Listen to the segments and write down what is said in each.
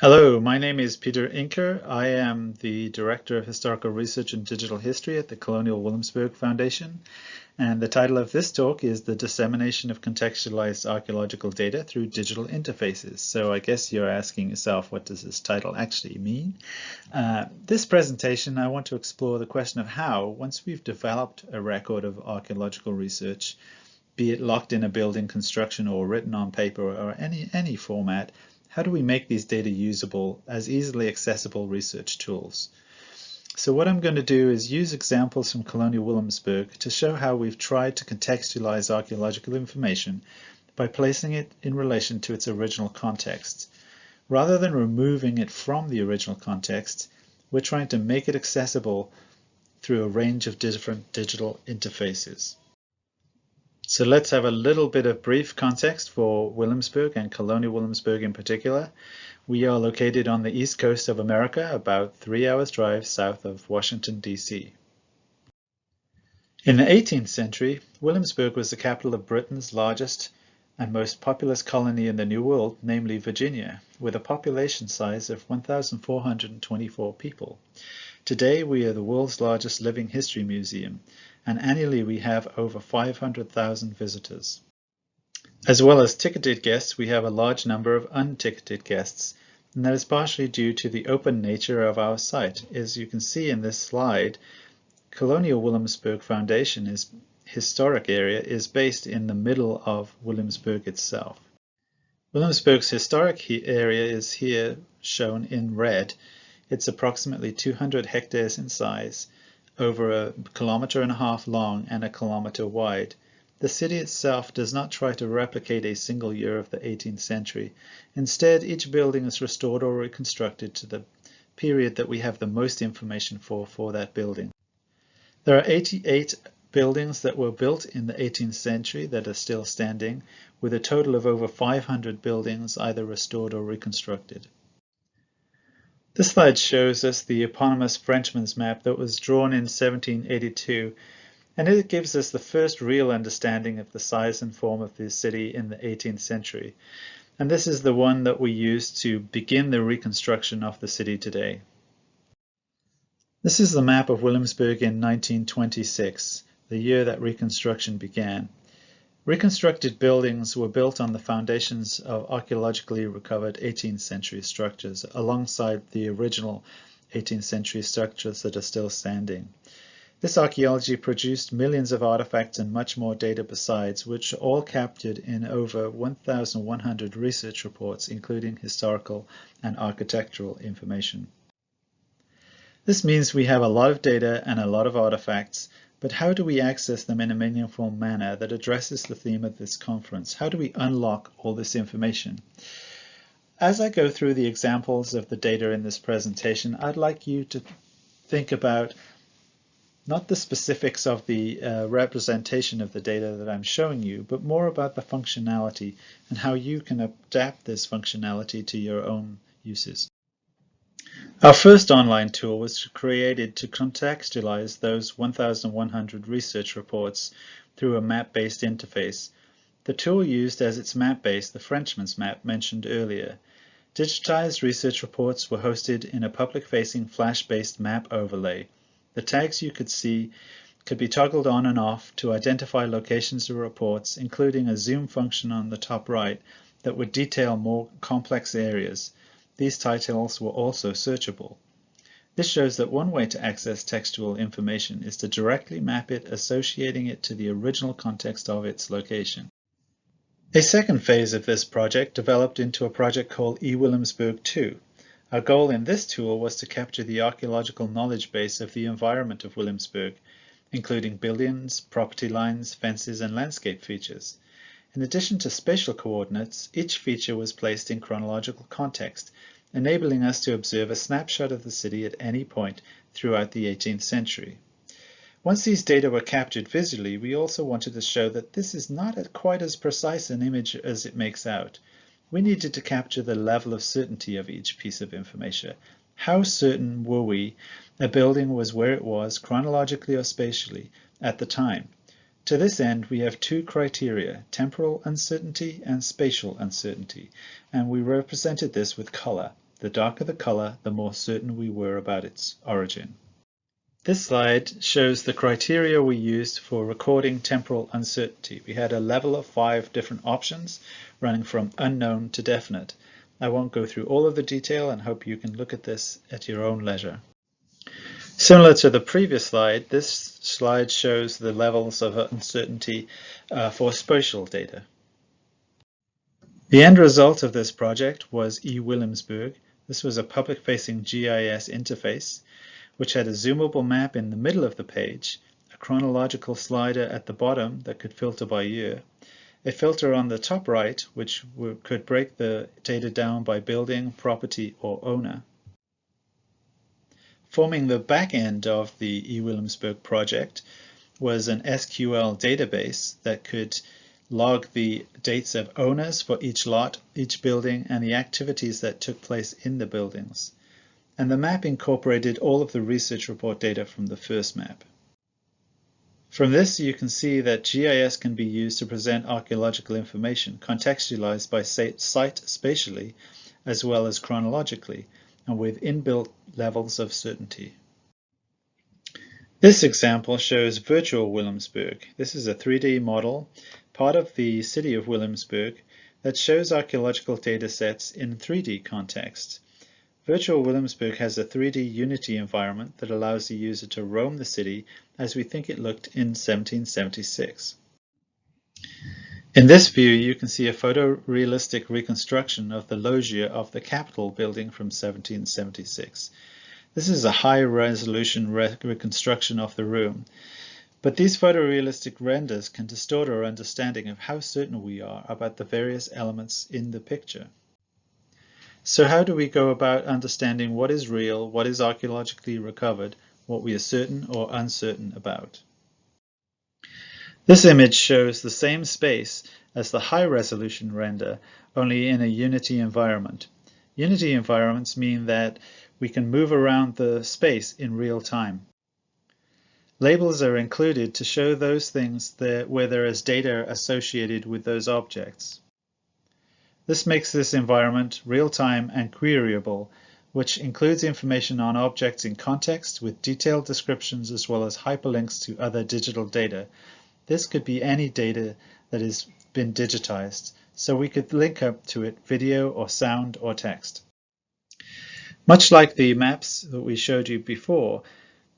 Hello, my name is Peter Inker. I am the Director of Historical Research and Digital History at the Colonial Williamsburg Foundation. And the title of this talk is The Dissemination of Contextualized Archaeological Data Through Digital Interfaces. So I guess you're asking yourself, what does this title actually mean? Uh, this presentation, I want to explore the question of how, once we've developed a record of archaeological research, be it locked in a building construction or written on paper or any, any format, how do we make these data usable as easily accessible research tools? So what I'm going to do is use examples from Colonial Williamsburg to show how we've tried to contextualize archaeological information by placing it in relation to its original context. Rather than removing it from the original context, we're trying to make it accessible through a range of different digital interfaces. So let's have a little bit of brief context for Williamsburg and Colonial Williamsburg in particular. We are located on the east coast of America, about three hours drive south of Washington, D.C. In the 18th century, Williamsburg was the capital of Britain's largest and most populous colony in the New World, namely Virginia, with a population size of 1,424 people. Today, we are the world's largest living history museum, and annually we have over 500,000 visitors. As well as ticketed guests, we have a large number of unticketed guests, and that is partially due to the open nature of our site. As you can see in this slide, Colonial Williamsburg Foundation is historic area is based in the middle of Williamsburg itself. Williamsburg's historic area is here shown in red. It's approximately 200 hectares in size over a kilometer and a half long and a kilometer wide. The city itself does not try to replicate a single year of the 18th century. Instead, each building is restored or reconstructed to the period that we have the most information for for that building. There are 88 buildings that were built in the 18th century that are still standing, with a total of over 500 buildings either restored or reconstructed. This slide shows us the eponymous Frenchman's map that was drawn in 1782 and it gives us the first real understanding of the size and form of the city in the 18th century. And this is the one that we use to begin the reconstruction of the city today. This is the map of Williamsburg in 1926, the year that reconstruction began. Reconstructed buildings were built on the foundations of archaeologically recovered 18th century structures alongside the original 18th century structures that are still standing. This archaeology produced millions of artifacts and much more data besides, which are all captured in over 1,100 research reports, including historical and architectural information. This means we have a lot of data and a lot of artifacts but how do we access them in a meaningful manner that addresses the theme of this conference? How do we unlock all this information? As I go through the examples of the data in this presentation, I'd like you to think about not the specifics of the uh, representation of the data that I'm showing you, but more about the functionality and how you can adapt this functionality to your own uses. Our first online tool was created to contextualize those 1,100 research reports through a map-based interface. The tool used as its map base the Frenchman's map mentioned earlier. Digitized research reports were hosted in a public-facing Flash-based map overlay. The tags you could see could be toggled on and off to identify locations of reports, including a zoom function on the top right that would detail more complex areas. These titles were also searchable. This shows that one way to access textual information is to directly map it associating it to the original context of its location. A second phase of this project developed into a project called eWilliamsburg 2. Our goal in this tool was to capture the archaeological knowledge base of the environment of Williamsburg, including buildings, property lines, fences, and landscape features. In addition to spatial coordinates, each feature was placed in chronological context, enabling us to observe a snapshot of the city at any point throughout the 18th century. Once these data were captured visually, we also wanted to show that this is not quite as precise an image as it makes out. We needed to capture the level of certainty of each piece of information. How certain were we a building was where it was chronologically or spatially at the time? To this end, we have two criteria, temporal uncertainty and spatial uncertainty, and we represented this with color. The darker the color, the more certain we were about its origin. This slide shows the criteria we used for recording temporal uncertainty. We had a level of five different options running from unknown to definite. I won't go through all of the detail and hope you can look at this at your own leisure. Similar to the previous slide, this slide shows the levels of uncertainty uh, for spatial data. The end result of this project was eWilliamsburg. This was a public-facing GIS interface which had a zoomable map in the middle of the page, a chronological slider at the bottom that could filter by year, a filter on the top right which could break the data down by building, property, or owner. Forming the back end of the eWilliamsburg project was an SQL database that could log the dates of owners for each lot, each building, and the activities that took place in the buildings. And the map incorporated all of the research report data from the first map. From this, you can see that GIS can be used to present archaeological information contextualized by site spatially as well as chronologically and with inbuilt levels of certainty. This example shows virtual Williamsburg. This is a 3D model, part of the city of Williamsburg, that shows archaeological data sets in 3D context. Virtual Williamsburg has a 3D Unity environment that allows the user to roam the city as we think it looked in 1776. In this view, you can see a photorealistic reconstruction of the loggia of the Capitol building from 1776. This is a high-resolution re reconstruction of the room, but these photorealistic renders can distort our understanding of how certain we are about the various elements in the picture. So how do we go about understanding what is real, what is archaeologically recovered, what we are certain or uncertain about? This image shows the same space as the high-resolution render, only in a Unity environment. Unity environments mean that we can move around the space in real time. Labels are included to show those things that, where there is data associated with those objects. This makes this environment real-time and queryable, which includes information on objects in context with detailed descriptions as well as hyperlinks to other digital data. This could be any data that has been digitized, so we could link up to it video or sound or text. Much like the maps that we showed you before,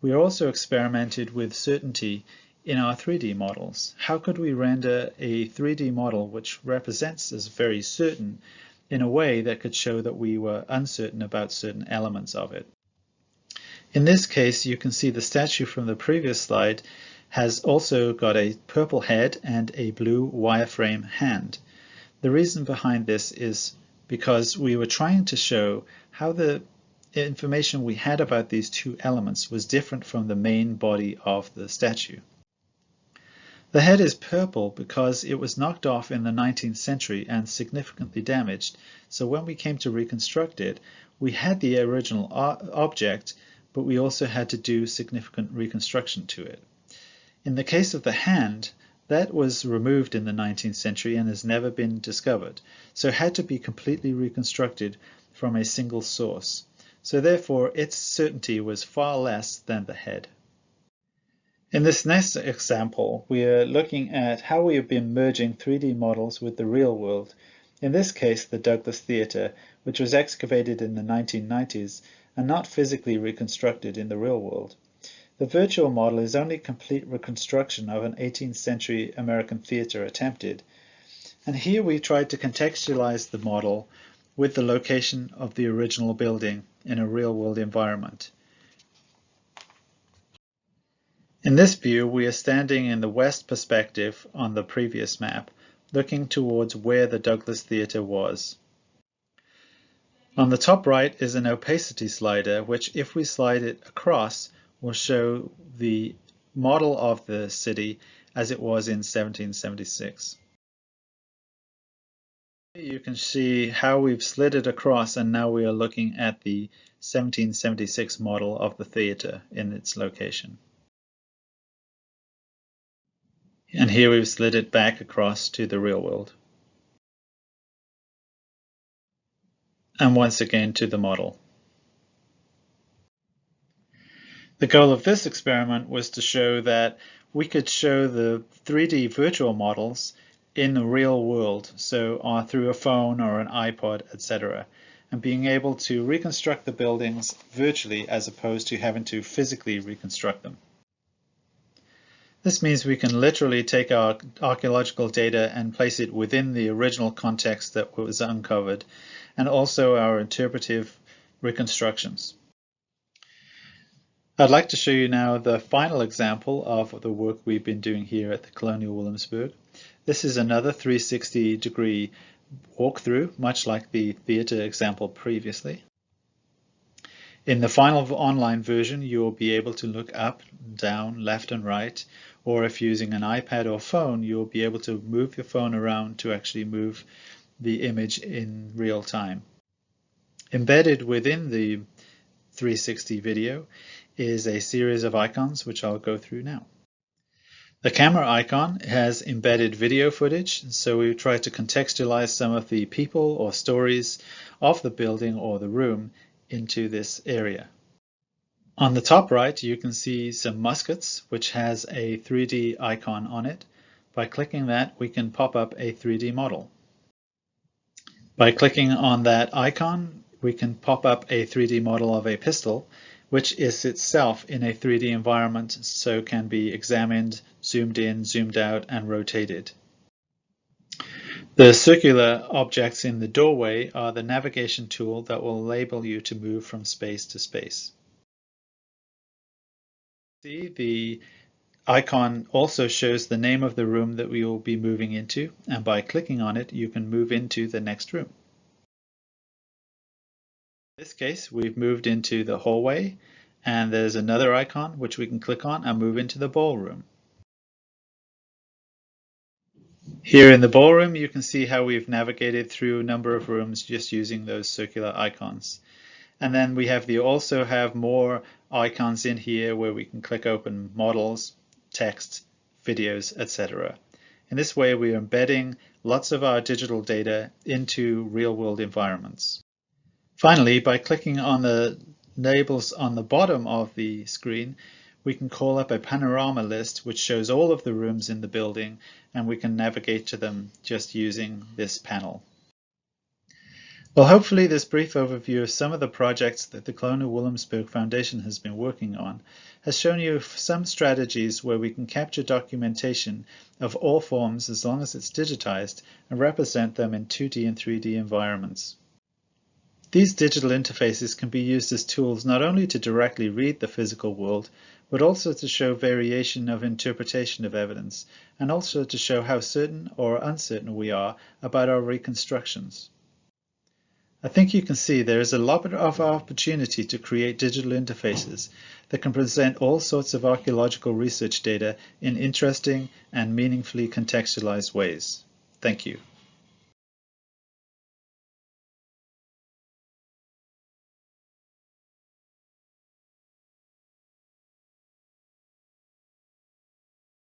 we also experimented with certainty in our 3D models. How could we render a 3D model which represents as very certain in a way that could show that we were uncertain about certain elements of it? In this case, you can see the statue from the previous slide has also got a purple head and a blue wireframe hand. The reason behind this is because we were trying to show how the information we had about these two elements was different from the main body of the statue. The head is purple because it was knocked off in the 19th century and significantly damaged, so when we came to reconstruct it, we had the original object, but we also had to do significant reconstruction to it. In the case of the hand, that was removed in the 19th century and has never been discovered, so had to be completely reconstructed from a single source. So therefore, its certainty was far less than the head. In this next example, we are looking at how we have been merging 3D models with the real world. In this case, the Douglass Theatre, which was excavated in the 1990s and not physically reconstructed in the real world. The virtual model is only a complete reconstruction of an 18th century American theatre attempted. And here we tried to contextualize the model with the location of the original building in a real world environment. In this view, we are standing in the west perspective on the previous map, looking towards where the Douglass Theatre was. On the top right is an opacity slider, which if we slide it across, will show the model of the city as it was in 1776. You can see how we've slid it across and now we are looking at the 1776 model of the theatre in its location. And here we've slid it back across to the real world. and once again to the model. The goal of this experiment was to show that we could show the 3D virtual models in the real world, so uh, through a phone or an iPod, etc., and being able to reconstruct the buildings virtually as opposed to having to physically reconstruct them. This means we can literally take our archaeological data and place it within the original context that was uncovered, and also our interpretive reconstructions. I'd like to show you now the final example of the work we've been doing here at the Colonial Williamsburg. This is another 360 degree walkthrough, much like the theatre example previously. In the final online version, you will be able to look up, down, left and right, or if using an iPad or phone, you'll be able to move your phone around to actually move the image in real time. Embedded within the 360 video is a series of icons, which I'll go through now. The camera icon has embedded video footage, so we try to contextualize some of the people or stories of the building or the room into this area. On the top right, you can see some muskets, which has a 3D icon on it. By clicking that, we can pop up a 3D model. By clicking on that icon, we can pop up a 3D model of a pistol, which is itself in a 3D environment, so can be examined, zoomed in, zoomed out, and rotated. The circular objects in the doorway are the navigation tool that will enable you to move from space to space. See, the icon also shows the name of the room that we will be moving into, and by clicking on it, you can move into the next room. In this case, we've moved into the hallway and there's another icon which we can click on and move into the ballroom. Here in the ballroom, you can see how we've navigated through a number of rooms just using those circular icons. And then we have the also have more icons in here where we can click open models, text, videos, etc. In this way, we are embedding lots of our digital data into real world environments. Finally, by clicking on the labels on the bottom of the screen, we can call up a panorama list which shows all of the rooms in the building and we can navigate to them just using this panel. Well, hopefully this brief overview of some of the projects that the Colonial Williamsburg Foundation has been working on has shown you some strategies where we can capture documentation of all forms as long as it's digitized and represent them in 2D and 3D environments. These digital interfaces can be used as tools not only to directly read the physical world, but also to show variation of interpretation of evidence, and also to show how certain or uncertain we are about our reconstructions. I think you can see there is a lot of opportunity to create digital interfaces that can present all sorts of archaeological research data in interesting and meaningfully contextualized ways. Thank you.